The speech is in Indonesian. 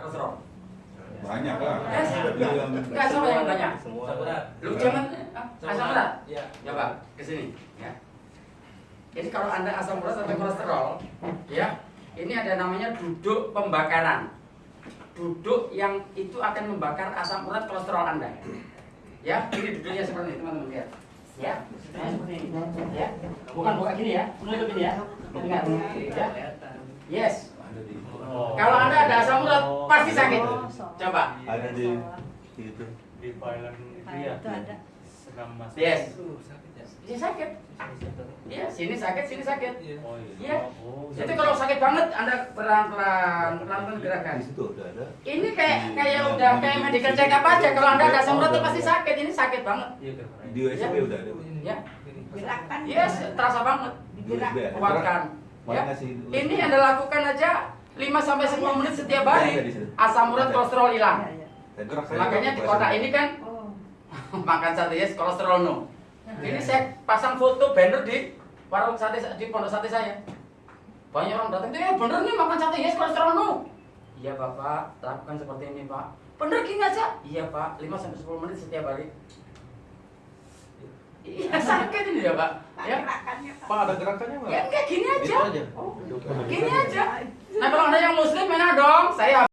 kolesterol. Banyak lah. Yes. Enggak sama yang banyak. Semua. Lu jangan ah, asam urat. Iya. Coba ke sini, ya. Jadi kalau Anda asam urat atau kolesterol, ya, ini ada namanya duduk pembakaran. Duduk yang itu akan membakar asam urat kolesterol Anda. Ya, ini duduknya seperti ini, teman-teman lihat. Ya, duduknya seperti ini. Ya, bukan buka gini ya, menutup ini ya. Ingat, ya. Yes. Oh. Kalau Anda ada asam urat, pasti sakit. Coba. Ada di itu. di filean itu ya. itu ada. Yes. Uh, sakit ya. Ini sakit. Iya, sini sakit, sini sakit. Iya. Oh Iya. iya. Oh, Jadi kalau sakit banget, Anda pelan-pelan, pelan-pelan gerakan. Di situ udah ada. Ini kayak kayak udah kayak medical check up aja. Kalau anda ada urat tuh pasti sakit. Ini sakit banget. Iya. Di USB udah ada. Ya. Gerakan. Yes, terasa banget. Gerak. USB. Kuatkan. Mau Ya. Ini anda lakukan aja 5 sampai 10 menit setiap hari. di situ. Asam urat kolesterol Iya, hilang. iya. Makanya di pas- ini kan Oh. makan sate yes kolesterol no. Ini saya pasang foto banner di warung sate di pondok sate saya. Banyak orang datang, "Eh, bener nih makan sate yes kolesterol no." Iya, Bapak, lakukan seperti ini, Pak. Bener gini aja? Iya, Pak. 5 sampai 10 menit setiap hari. Iya, sakit ini ya, Pak. Pak, Ya. Pak. Pak ada gerakannya nggak? Ya enggak gini Gitu aja. aja. Oh. Gini aja. Nah, kalau ada yang muslim enak dong. Saya